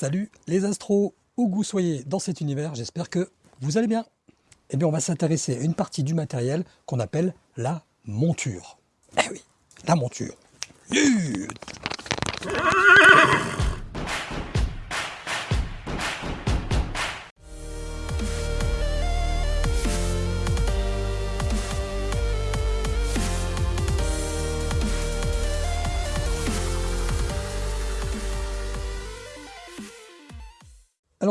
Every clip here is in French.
Salut les astros, où que vous soyez dans cet univers, j'espère que vous allez bien. Eh bien, on va s'intéresser à une partie du matériel qu'on appelle la monture. Eh oui, la monture.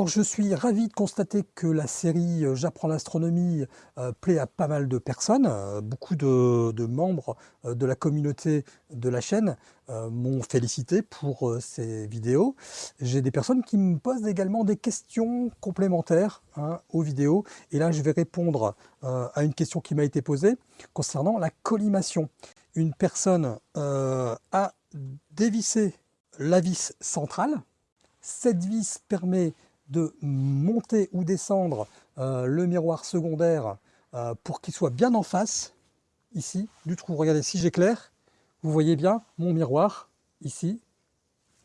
Je suis ravi de constater que la série euh, J'apprends l'astronomie euh, plaît à pas mal de personnes. Euh, beaucoup de, membres de la communauté de la chaîne m'ont félicité pour ces vidéos. J'ai des personnes qui me posent également des questions complémentaires hein, aux vidéos. Et là je vais répondre à une question qui m'a été posée concernant la collimation. Une personne a dévissé la vis centrale. Cette vis permet de monter ou descendre euh, le miroir secondaire euh, pour qu'il soit bien en face, ici, du trou. Regardez, si j'éclaire, vous voyez bien mon miroir, ici,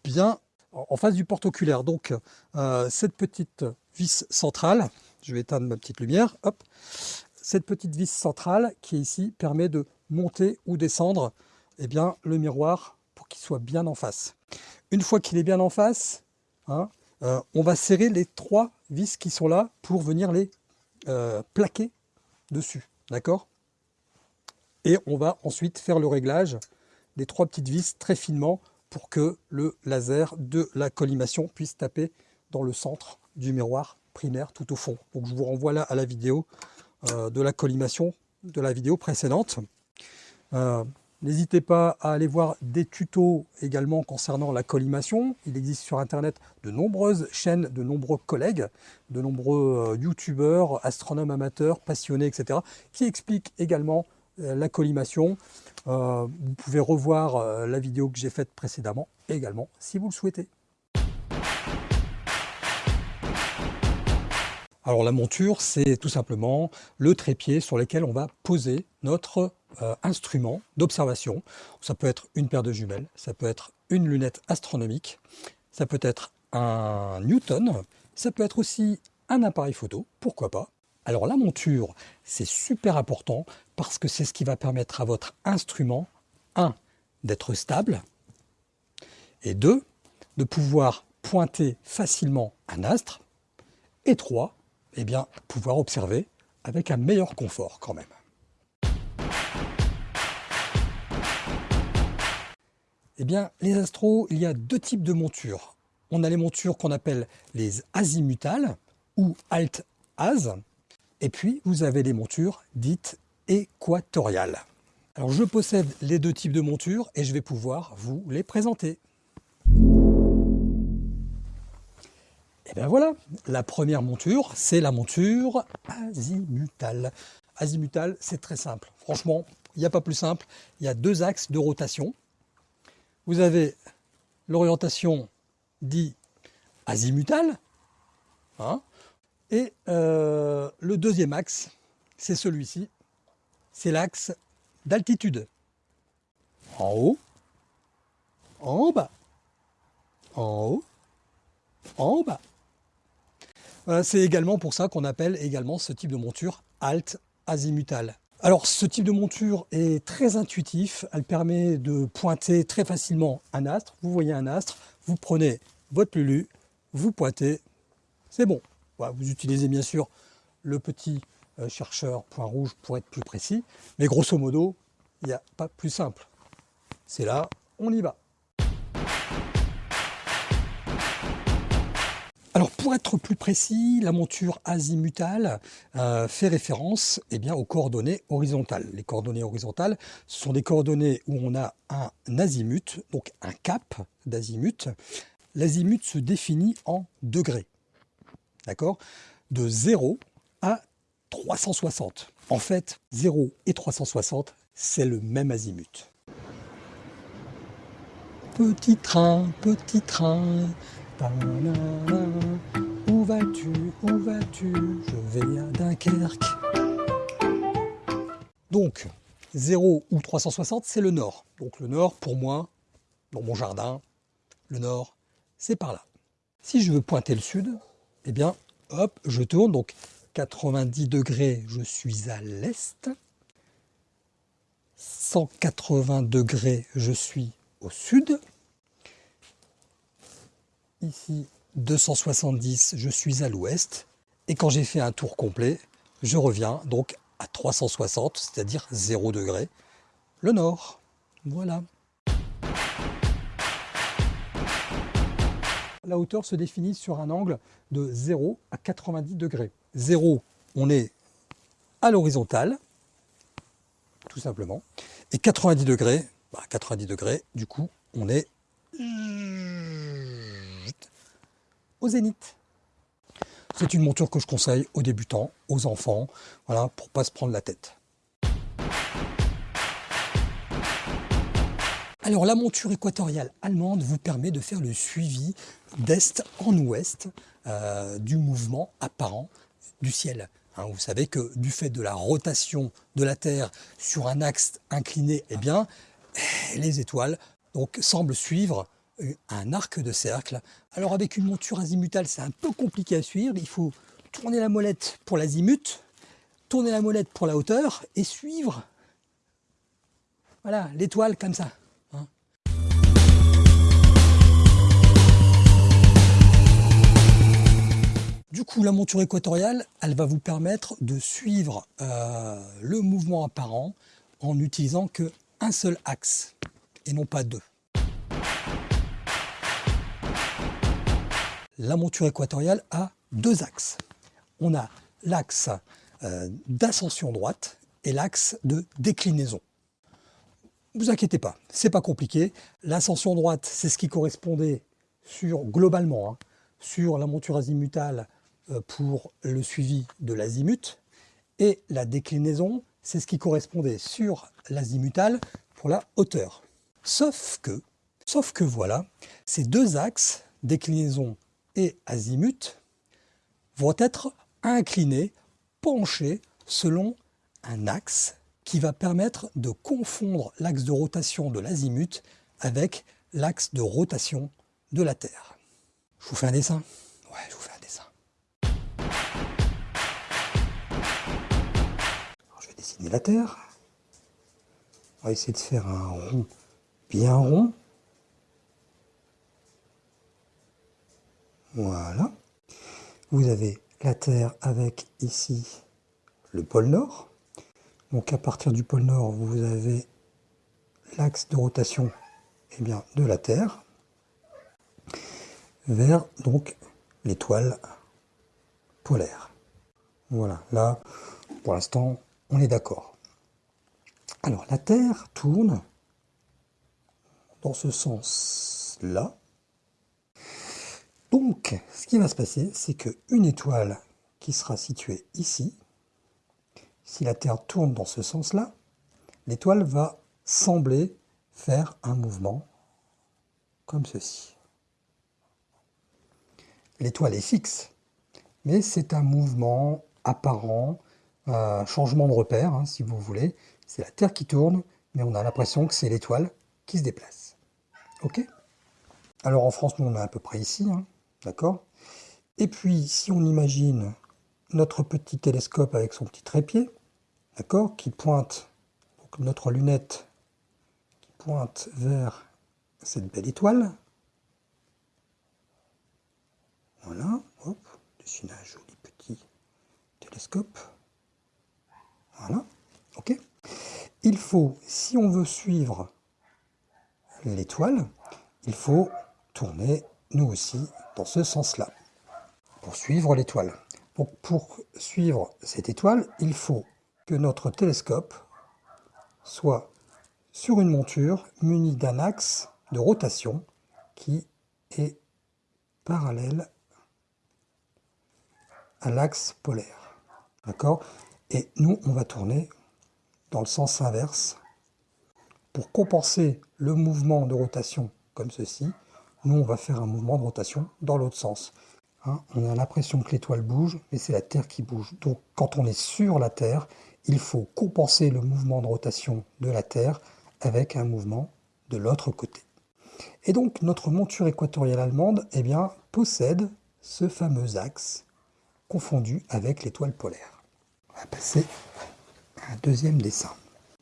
bien en face du porte-oculaire. Donc, euh, cette petite vis centrale, je vais éteindre ma petite lumière, hop, cette petite vis centrale qui est ici permet de monter ou descendre eh bien, le miroir pour qu'il soit bien en face. Une fois qu'il est bien en face, hein, euh, on va serrer les trois vis qui sont là pour venir les euh, plaquer dessus. D'accord? Et on va ensuite faire le réglage des trois petites vis très finement pour que le laser de la collimation puisse taper dans le centre du miroir primaire tout au fond. Donc je vous renvoie là à la vidéo euh, de la collimation de la vidéo précédente. N'hésitez pas à aller voir des tutos également concernant la collimation. Il existe sur Internet de nombreuses chaînes, de nombreux collègues, de nombreux euh, youtubeurs, astronomes amateurs, passionnés, etc. qui expliquent également euh, la collimation. Euh, vous pouvez revoir la vidéo que j'ai faite précédemment également si vous le souhaitez. Alors la monture, c'est tout simplement le trépied sur lequel on va poser notre euh, instrument d'observation. Ça peut être une paire de jumelles, ça peut être une lunette astronomique, ça peut être un Newton, ça peut être aussi un appareil photo, pourquoi pas. Alors la monture, c'est super important parce que c'est ce qui va permettre à votre instrument, un, d'être stable, et deux, de pouvoir pointer facilement un astre, et trois, eh bien, pouvoir observer avec un meilleur confort quand même. Eh bien, les astros, il y a deux types de montures. On a les montures qu'on appelle les azimutales ou alt-az, et puis vous avez les montures dites équatoriales. Alors je possède les deux types de montures et je vais pouvoir vous les présenter. Et bien voilà, la première monture, c'est la monture azimutale. Azimutale, c'est très simple. Franchement, il n'y a pas plus simple. Il y a deux axes de rotation. Vous avez l'orientation dit azimutale. Hein, et euh, le deuxième axe, c'est celui-ci. C'est l'axe d'altitude. En haut, en bas, en haut, en bas. C'est également pour ça qu'on appelle également ce type de monture alt azimutale. Alors ce type de monture est très intuitif, elle permet de pointer très facilement un astre. Vous voyez un astre, vous prenez votre lulu, vous pointez, c'est bon. vous utilisez bien sûr le petit euh, chercheur point rouge pour être plus précis, mais grosso modo, il n'y a pas plus simple. C'est là, on y va. Alors pour être plus précis, la monture azimutale euh, fait référence eh bien, aux coordonnées horizontales. Les coordonnées horizontales, sont des coordonnées où on a un azimut, donc un cap d'azimut. L'azimut se définit en degrés, d'accord? De 0 à 360. En fait, 0 et 360, c'est le même azimut. Petit train, petit train, où vas-tu Où vas-tu? Je vais à Dunkerque. Donc, 0 ou 360, c'est le nord. Donc le nord, pour moi, dans mon jardin, le nord, c'est par là. Si je veux pointer le sud, eh bien, hop, je tourne. Donc 90 degrés, je suis à l'est. 180 degrés, je suis au sud. Ici, 270, je suis à l'ouest. Et quand j'ai fait un tour complet, je reviens donc à 360, c'est-à-dire 0 degré, le nord. Voilà. La hauteur se définit sur un angle de 0 à 90 degrés. 0, on est à l'horizontale, tout simplement. Et 90 degrés, 90 bah, degrés, du coup, on est zénith. C'est une monture que je conseille aux débutants, aux enfants, voilà, pour pas se prendre la tête. Alors la monture équatoriale allemande vous permet de faire le suivi d'est en ouest euh, du mouvement apparent du ciel. Hein, vous savez que du fait de la rotation de la Terre sur un axe incliné, eh bien, les étoiles donc, semblent suivre un arc de cercle. Alors avec une monture azimutale, c'est un peu compliqué à suivre. Il faut tourner la molette pour l'azimut, tourner la molette pour la hauteur et suivre voilà, l'étoile comme ça. Hein. Du coup, la monture équatoriale, elle va vous permettre de suivre euh, le mouvement apparent en n'utilisant qu'un seul axe et non pas deux. La monture équatoriale a deux axes. On a l'axe euh, d'ascension droite et l'axe de déclinaison. Vous inquiétez pas, c'est pas compliqué. L'ascension droite, c'est ce qui correspondait sur globalement hein, sur la monture azimutale euh, pour le suivi de l'azimut et la déclinaison, c'est ce qui correspondait sur l'azimutale pour la hauteur. Sauf que, sauf que voilà, ces deux axes, déclinaison et azimut vont être inclinés, penchés selon un axe qui va permettre de confondre l'axe de rotation de l'azimut avec l'axe de rotation de la Terre. Je vous fais un dessin Ouais, je vous fais un dessin. je vais dessiner la Terre. On va essayer de faire un rond bien rond. Voilà. Vous avez la Terre avec ici le pôle Nord. Donc à partir du pôle Nord, vous avez l'axe de rotation eh bien, de la Terre vers donc l'étoile polaire. Voilà, là, pour l'instant, on est d'accord. Alors, la Terre tourne dans ce sens-là, donc, ce qui va se passer, c'est qu'une étoile qui sera située ici, si la Terre tourne dans ce sens-là, l'étoile va sembler faire un mouvement comme ceci. L'étoile est fixe, mais c'est un mouvement apparent, un changement de repère, hein, si vous voulez. C'est la Terre qui tourne, mais on a l'impression que c'est l'étoile qui se déplace. Ok? Alors en France, nous on est à peu près ici. Hein. D'accord? Et puis, si on imagine notre petit télescope avec son petit trépied, d'accord, qui pointe, donc notre lunette qui pointe vers cette belle étoile. Voilà, hop, dessine un joli petit télescope. Voilà, ok. Il faut, si on veut suivre l'étoile, il faut tourner nous aussi dans ce sens-là, pour suivre l'étoile. Donc pour suivre cette étoile, il faut que notre télescope soit sur une monture munie d'un axe de rotation qui est parallèle à l'axe polaire. D'accord? Et nous, on va tourner dans le sens inverse pour compenser le mouvement de rotation comme ceci nous, on va faire un mouvement de rotation dans l'autre sens. Hein, on a l'impression que l'étoile bouge, mais c'est la Terre qui bouge. Donc, quand on est sur la Terre, il faut compenser le mouvement de rotation de la Terre avec un mouvement de l'autre côté. Et donc notre monture équatoriale allemande eh bien, possède ce fameux axe confondu avec l'étoile polaire. On va passer à un deuxième dessin.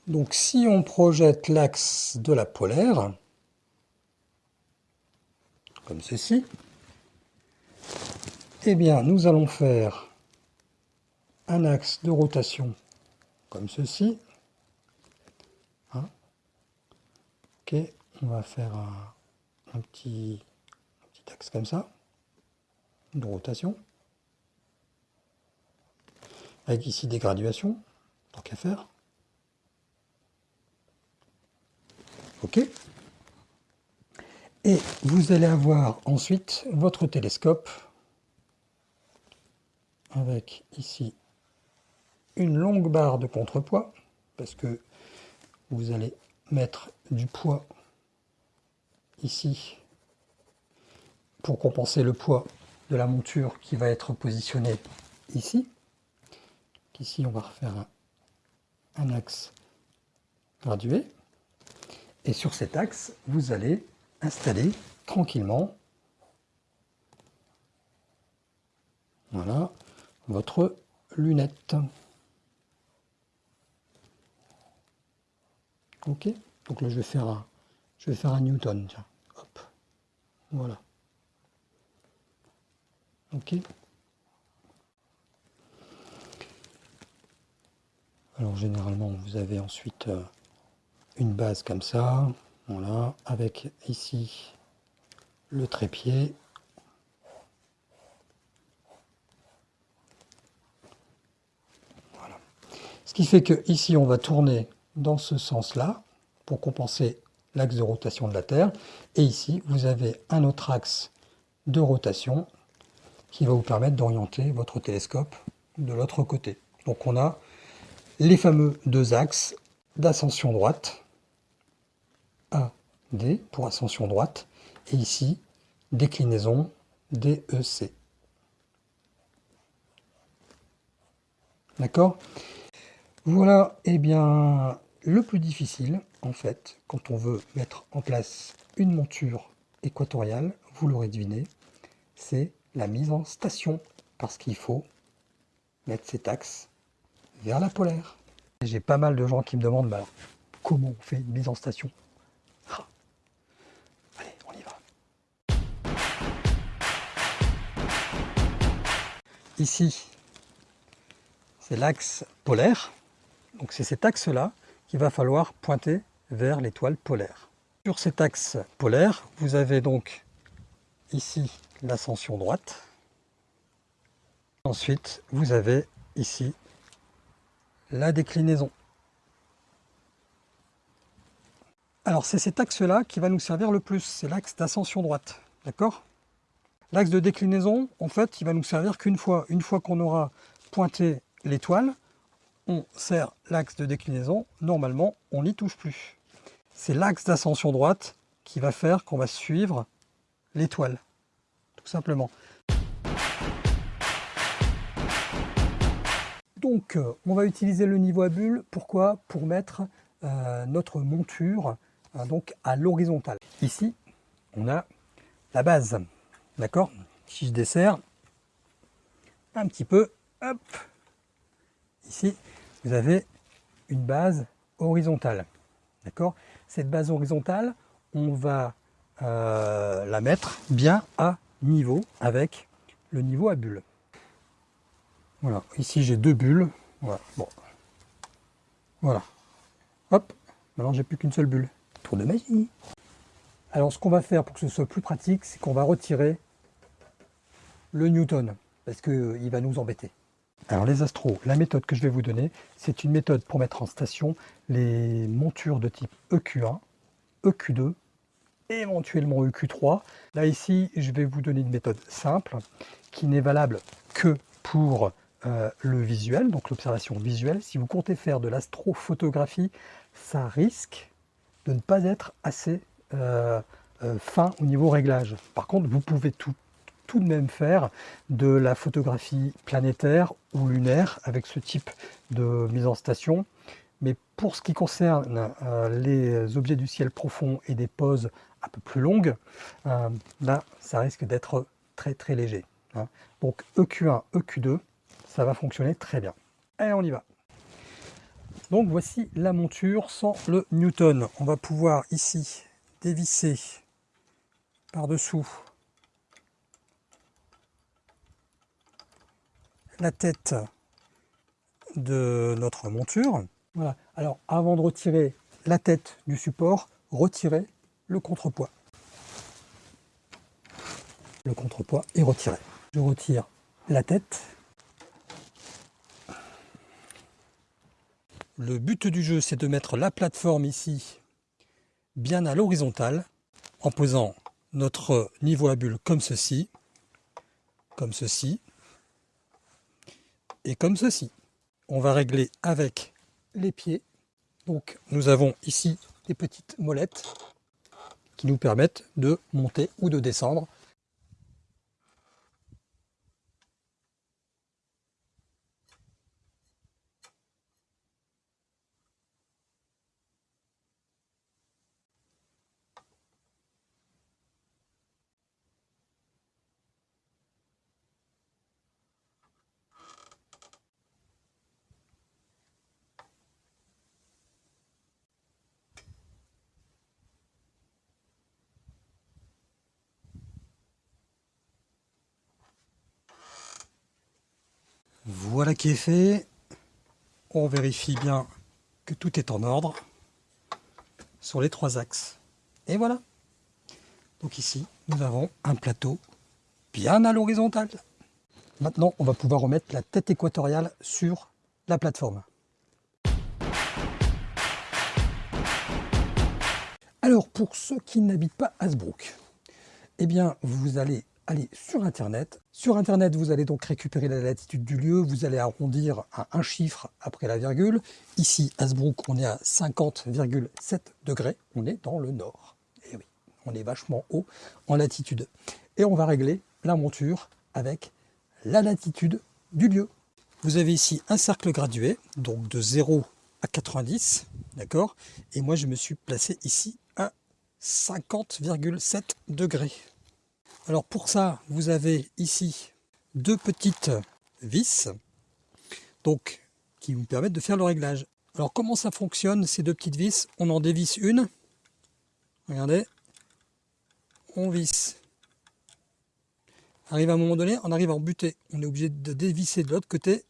Donc si on projette l'axe de la polaire, comme ceci, eh bien nous allons faire un axe de rotation comme ceci. Hein? ok, on va faire un, petit, un petit axe comme ça, de rotation. Avec ici des graduations, tant qu'à faire. OK Et vous allez avoir ensuite votre télescope avec ici une longue barre de contrepoids parce que vous allez mettre du poids ici pour compenser le poids de la monture qui va être positionnée ici. Ici, on va refaire un, axe gradué. Et sur cet axe, vous allez installer tranquillement voilà, votre lunette. Ok Donc là, je vais faire un, je vais faire un Newton. Tiens. Hop. Voilà. Ok Alors généralement, vous avez ensuite euh, une base comme ça, voilà, avec ici le trépied. Voilà. Ce qui fait que ici on va tourner dans ce sens-là pour compenser l'axe de rotation de la Terre. Et ici, vous avez un autre axe de rotation qui va vous permettre d'orienter votre télescope de l'autre côté. Donc on a les fameux deux axes d'ascension droite, A, D pour ascension droite, et ici, déclinaison DEC. D'accord? Voilà, et eh bien, le plus difficile, en fait, quand on veut mettre en place une monture équatoriale, vous l'aurez deviné, c'est la mise en station, parce qu'il faut mettre cet axe vers la polaire. J'ai pas mal de gens qui me demandent bah, comment on fait une mise en station? Ici, c'est l'axe polaire. Donc c'est cet axe-là qu'il va falloir pointer vers l'étoile polaire. Sur cet axe polaire, vous avez donc ici l'ascension droite. Ensuite, vous avez ici la déclinaison. Alors c'est cet axe-là qui va nous servir le plus, c'est l'axe d'ascension droite, d'accord? L'axe de déclinaison, en fait, il va nous servir qu'une fois. Une fois qu'on aura pointé l'étoile, on sert l'axe de déclinaison, normalement, on n'y touche plus. C'est l'axe d'ascension droite qui va faire qu'on va suivre l'étoile, tout simplement. Donc, euh, on va utiliser le niveau à bulle. Pourquoi? Pour mettre euh, notre monture euh, donc à l'horizontale. Ici, on a la base. D'accord Si je desserre un petit peu, hop, ici, vous avez une base horizontale. D'accord Cette base horizontale, on va la mettre bien à niveau avec le niveau à bulle. Voilà, ici j'ai deux bulles. Voilà, bon. Voilà. Hop, maintenant j'ai plus qu'une seule bulle. Tour de magie. Alors ce qu'on va faire pour que ce soit plus pratique, c'est qu'on va retirer le Newton, parce qu'il euh, va nous embêter. Alors les astros, la méthode que je vais vous donner, c'est une méthode pour mettre en station les montures de type EQ1, EQ2, éventuellement EQ3. Là ici, je vais vous donner une méthode simple qui n'est valable que pour euh, le visuel, donc l'observation visuelle. Si vous comptez faire de l'astrophotographie, ça risque de ne pas être assez euh, fin au niveau réglage. Par contre, vous pouvez tout, tout de même faire de la photographie planétaire ou lunaire avec ce type de mise en station. Mais pour ce qui concerne les objets du ciel profond et des poses un peu plus longues, là, ça risque d'être très très léger. Hein. Donc EQ1, EQ2, ça va fonctionner très bien. Et on y va. Donc voici la monture sans le Newton. On va pouvoir ici dévisser par-dessous la tête de notre monture. Voilà. Alors avant de retirer la tête du support, retirez le contrepoids. Le contrepoids est retiré. Je retire la tête. Le but du jeu, c'est de mettre la plateforme ici bien à l'horizontale en posant notre niveau à bulle comme ceci, comme ceci et comme ceci. On va régler avec les pieds. Donc nous avons ici des petites molettes qui nous permettent de monter ou de descendre Voilà qui est fait. On vérifie bien que tout est en ordre sur les trois axes. Et voilà. Donc ici, nous avons un plateau bien à l'horizontale. Maintenant, on va pouvoir remettre la tête équatoriale sur la plateforme. Alors, pour ceux qui n'habitent pas Hasbrook, eh bien, vous allez aller sur Internet. Sur Internet, vous allez donc récupérer la latitude du lieu, vous allez arrondir à un chiffre après la virgule. Ici, Hasbrook, on est à 50,7 degrés, on est dans le nord. Et oui, on est vachement haut en latitude. Et on va régler la monture avec la latitude du lieu. Vous avez ici un cercle gradué, donc de 0 à 90, d'accord? Et moi, je me suis placé ici à 50,7 degrés. Alors pour ça, vous avez ici deux petites vis donc, qui vous permettent de faire le réglage. Alors comment ça fonctionne ces deux petites vis? On en dévisse une. Regardez. On visse. Arrive à un moment donné, on arrive à en buter. On est obligé de dévisser de l'autre côté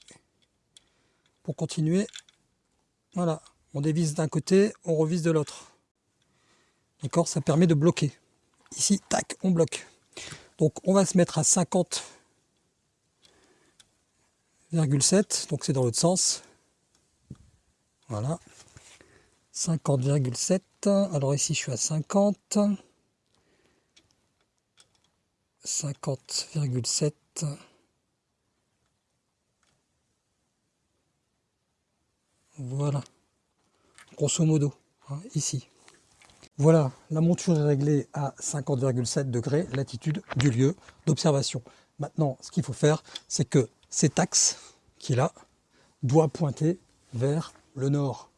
pour continuer. Voilà. On dévisse d'un côté, on revisse de l'autre. D'accord? Ça permet de bloquer. Ici, tac, on bloque. Donc on va se mettre à 50,7, donc c'est dans l'autre sens. Voilà. 50,7. Alors ici je suis à 50. 50,7. Voilà. Grosso modo, hein, ici. Voilà, la monture est réglée à 50,7 degrés, latitude du lieu d'observation. Maintenant, ce qu'il faut faire, c'est que cet axe qui est là doit pointer vers le nord.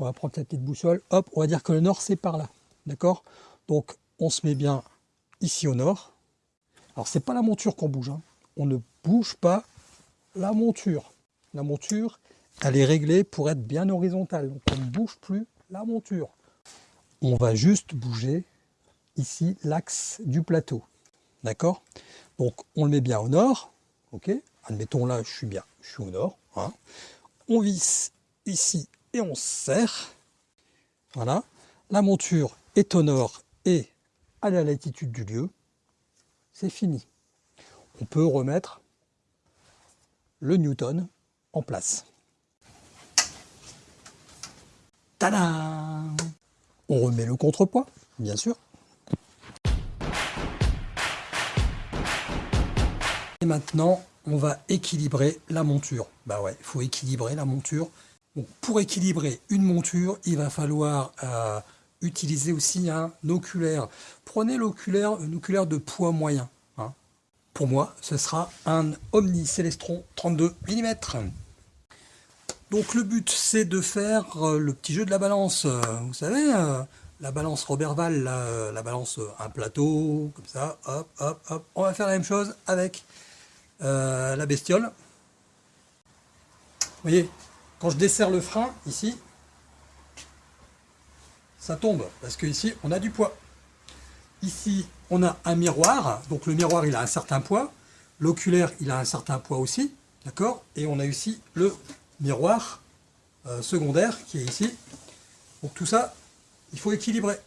On va prendre la petite boussole, hop, on va dire que le nord c'est par là, d'accord? Donc on se met bien ici au nord. Alors c'est pas la monture qu'on bouge, hein. on ne bouge pas la monture. La monture, elle est réglée pour être bien horizontale. Donc on ne bouge plus la monture. On va juste bouger ici l'axe du plateau. D'accord? Donc on le met bien au nord. Ok? Admettons là, je suis bien, je suis au nord. Hein. on visse ici et on serre. Voilà. La monture est au nord et à la latitude du lieu. C'est fini. On peut remettre le Newton en place. Tadam On remet le contrepoids, bien sûr. Et maintenant, on va équilibrer la monture. Bah ouais, il faut équilibrer la monture. pour équilibrer une monture, il va falloir euh, utiliser aussi un oculaire. Prenez l'oculaire, un oculaire de poids moyen. Hein. pour moi, ce sera un Omni Celestron 32 mm. Donc le but, c'est de faire euh, le petit jeu de la balance. Euh, vous savez, euh, la balance Roberval, la, la, balance un plateau, comme ça, hop, hop, hop. On va faire la même chose avec la bestiole. Vous voyez, quand je desserre le frein, ici, ça tombe, parce que ici, on a du poids. Ici, on a un miroir, donc le miroir, il a un certain poids. L'oculaire, il a un certain poids aussi, d'accord? Et on a ici le miroir euh, secondaire qui est ici. Donc tout ça, il faut équilibrer.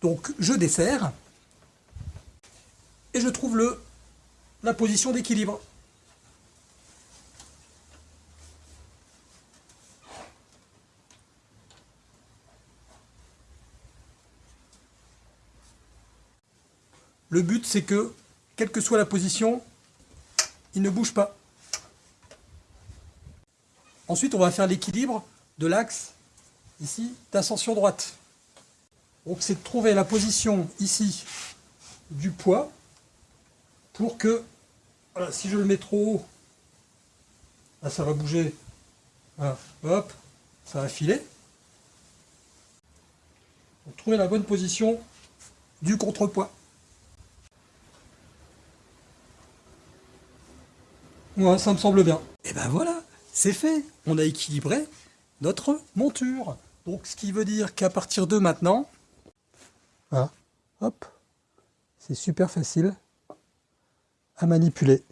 Donc je desserre et je trouve le, la position d'équilibre. Le but c'est que, quelle que soit la position, il ne bouge pas. Ensuite, on va faire l'équilibre de l'axe ici d'ascension droite. Donc c'est de trouver la position ici du poids pour que, si je le mets trop haut, ça va bouger, hop, ça va filer. Trouver la bonne position du contrepoids. Ça me semble bien. Et ben voilà c'est fait. On a équilibré notre monture. Donc, ce qui veut dire qu'à partir de maintenant, ah, hop, c'est super facile à manipuler.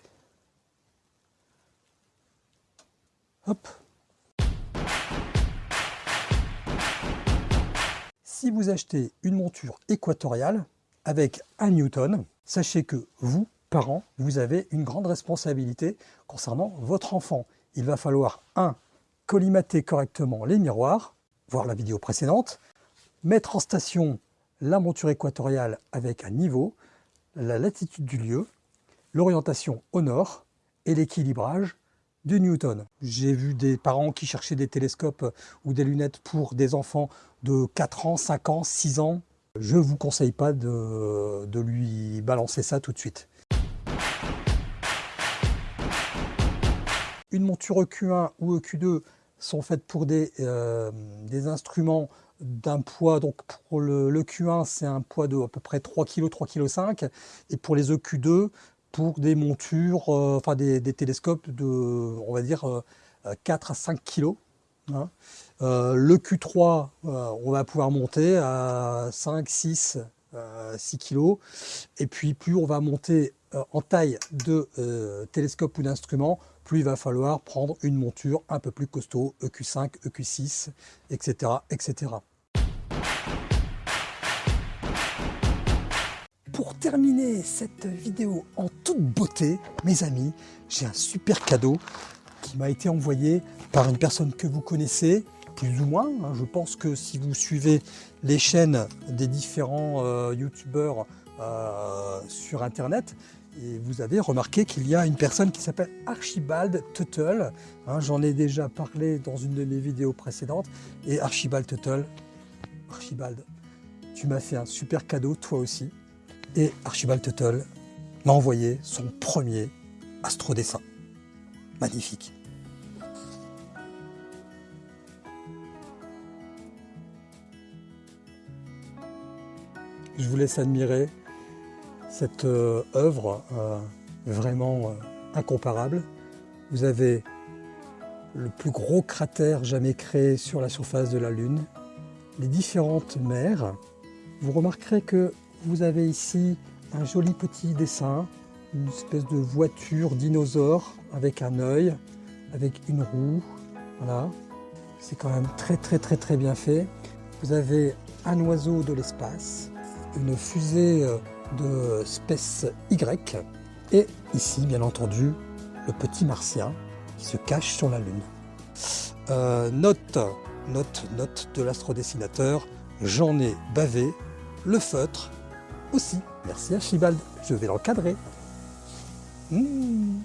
Hop. Si vous achetez une monture équatoriale avec un Newton, sachez que vous, parents, vous avez une grande responsabilité concernant votre enfant il va falloir 1. collimater correctement les miroirs, voir la vidéo précédente, mettre en station la monture équatoriale avec un niveau, la latitude du lieu, l'orientation au nord et l'équilibrage du Newton. J'ai vu des parents qui cherchaient des télescopes ou des lunettes pour des enfants de 4 ans, 5 ans, 6 ans. Je ne vous conseille pas de, de lui balancer ça tout de suite. Une monture EQ1 ou EQ2 sont faites pour des, euh, des instruments d'un poids, donc pour le, Q1 c'est un poids de à peu près 3 kg, 3 kg 5, et pour les EQ2 pour des montures, euh, enfin des, télescopes de, on va dire, 4 euh, à 5 kg. Hein. le Q3, on va pouvoir monter à 5, 6, 6 kg, et puis plus on va monter en taille de télescope ou d'instrument, plus il va falloir prendre une monture un peu plus costaud, EQ5, EQ6, etc. etc. Pour terminer cette vidéo en toute beauté, mes amis, j'ai un super cadeau qui m'a été envoyé par une personne que vous connaissez, plus ou moins. Hein. Je pense que si vous suivez les chaînes des différents euh, youtubeurs euh, sur internet, et vous avez remarqué qu'il y a une personne qui s'appelle Archibald Tuttle. Hein, j'en ai déjà parlé dans une de mes vidéos précédentes. Et Archibald Tuttle, Archibald, tu m'as fait un super cadeau, toi aussi. Et Archibald Tuttle m'a envoyé son premier astrodessin. Magnifique. Je vous laisse admirer cette euh, œuvre euh, vraiment euh, incomparable. Vous avez le plus gros cratère jamais créé sur la surface de la Lune, les différentes mers. Vous remarquerez que vous avez ici un joli petit dessin, une espèce de voiture dinosaure avec un œil, avec une roue. Voilà, c'est quand même très très très très bien fait. Vous avez un oiseau de l'espace, une fusée de Space Y. Et ici, bien entendu, le petit martien qui se cache sur la Lune. Euh, note, note, note de l'astrodessinateur, j'en ai bavé, le feutre aussi. Merci Archibald, je vais l'encadrer. Mmh.